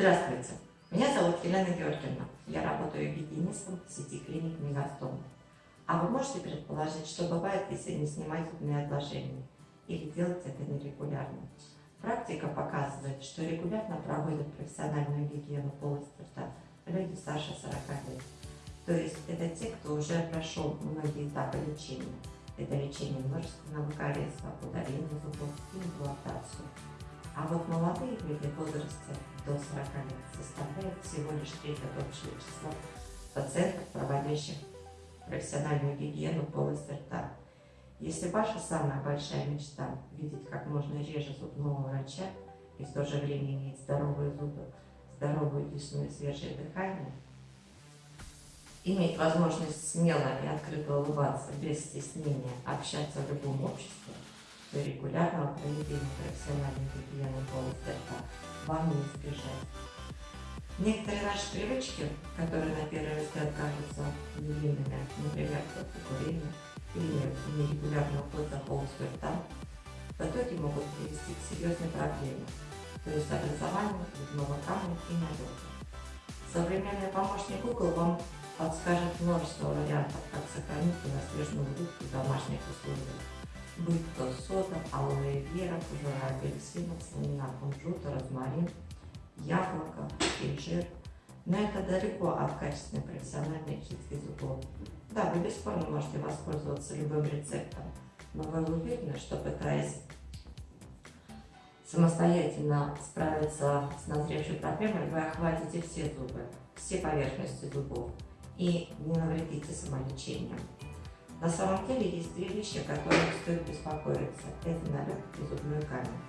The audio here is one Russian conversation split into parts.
Здравствуйте, меня зовут Елена Георгиевна. Я работаю гигиенистом в сети клиник Мегастом. А вы можете предположить, что бывает, если не снимать зубные отложения или делать это нерегулярно? Практика показывает, что регулярно проводят профессиональную гигиену полости рта люди старше 40 лет. То есть это те, кто уже прошел многие этапы лечения. Это лечение множественного кариеса, удаление зубов и имплантацию. А вот молодые люди в возрасте до 40 лет составляют всего лишь треть от общего числа пациентов, проводящих профессиональную гигиену полости рта. Если ваша самая большая мечта – видеть как можно реже зубного врача и в то же время иметь здоровые зубы, здоровую десну и свежее дыхание, иметь возможность смело и открыто улыбаться, без стеснения, общаться в любом обществе, регулярного проведения профессиональной гигиены полости рта вам не избежать. Некоторые наши привычки, которые на первый взгляд кажутся невинными, например, курение или нерегулярный уход за рта, в итоге могут привести к серьезной проблеме, то есть образованию зубного камня и налета. Современный помощник Google вам подскажет множество вариантов, как сохранить белоснежную улыбку в домашних условиях. Будь то сода, алоэ вера, кожура апельсина, семена кунжута, розмарин – яблоко, инжир. Но это далеко от качественной профессиональной чистки зубов. Да, вы бесспорно можете воспользоваться любым рецептом, но вы уверены, что пытаясь самостоятельно справиться с назревшей проблемой, вы охватите все зубы, все поверхности зубов и не навредите самолечением. На самом деле есть две вещи, о которых стоит беспокоиться. Это налет и зубной камень.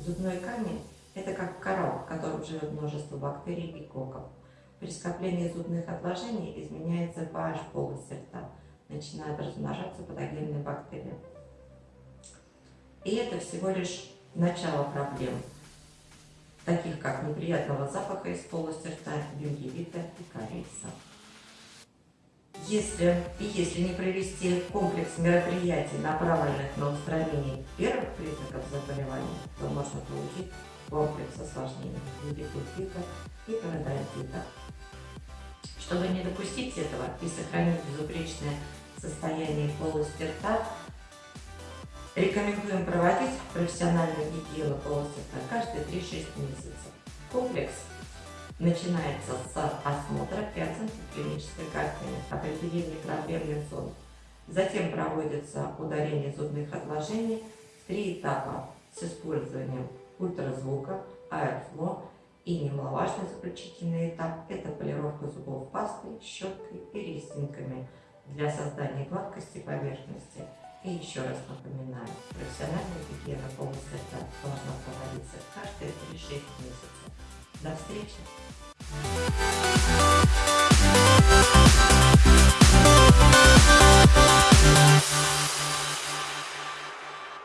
Зубной камень это как коралл, в котором живет множество бактерий и коков. При скоплении зубных отложений изменяется pH полости рта, начинают размножаться патогенные бактерии. И это всего лишь начало проблем, таких как неприятного запаха из полости рта, гингивита и кариеса. Если и если не провести комплекс мероприятий, направленных на устранение первых признаков заболевания, то можно получить комплекс осложнений в виде кульфита и пародонтита. Чтобы не допустить этого и сохранить безупречное состояние полости рта, рекомендуем проводить профессиональную гигиену полости рта каждые 3-6 месяцев. Комплекс начинается с осмотра 5 клинической картины, определения проблемных зон. Затем проводится удаление зубных отложений три этапа с использованием ультразвука, аэрфло и немаловажный заключительный этап – это полировка зубов пастой, щеткой и резинками для создания гладкости поверхности. И еще раз напоминаю, профессиональная гигиена полости рта должна проводиться каждые 3-6 месяцев. До встречи!